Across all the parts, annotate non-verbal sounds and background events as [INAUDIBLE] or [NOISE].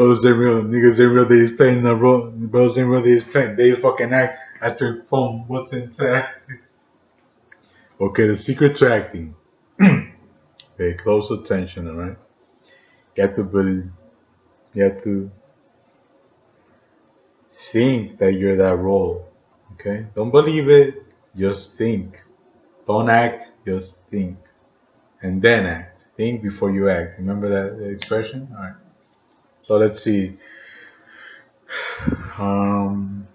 Brothers ain't real. Niggas ain't real. They is playing the role. Brothers ain't real. They is playing. They fucking act after phone. What's into Okay, the secret to acting. [CLEARS THROAT] Pay close attention, alright? You have to believe. You have to think that you're that role. Okay? Don't believe it. Just think. Don't act. Just think. And then act. Think before you act. Remember that expression? Alright. So let's see. Um,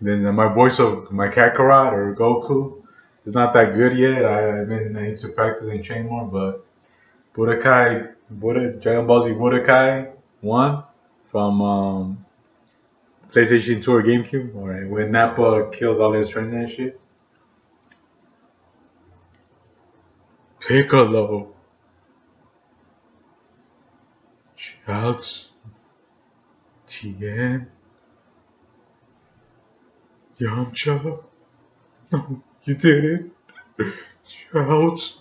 then my voice of my Kakarot or Goku is not that good yet. I, I mean, I need to practice and train more. But Budokai, Buddha, Dragon Ball Z Budokai 1 from um, PlayStation 2 or GameCube. Alright, when Nappa kills all his friends and shit. Piccolo. Shouts. Tien. Yamcha. No, you didn't. Shouts.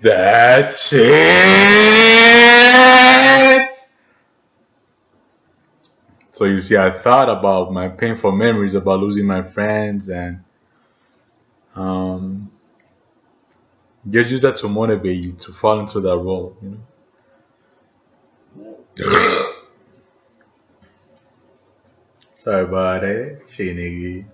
That's it. So you see, I thought about my painful memories about losing my friends and um, just use that to motivate you to fall into that role, you know. Sorry that, shit nigga.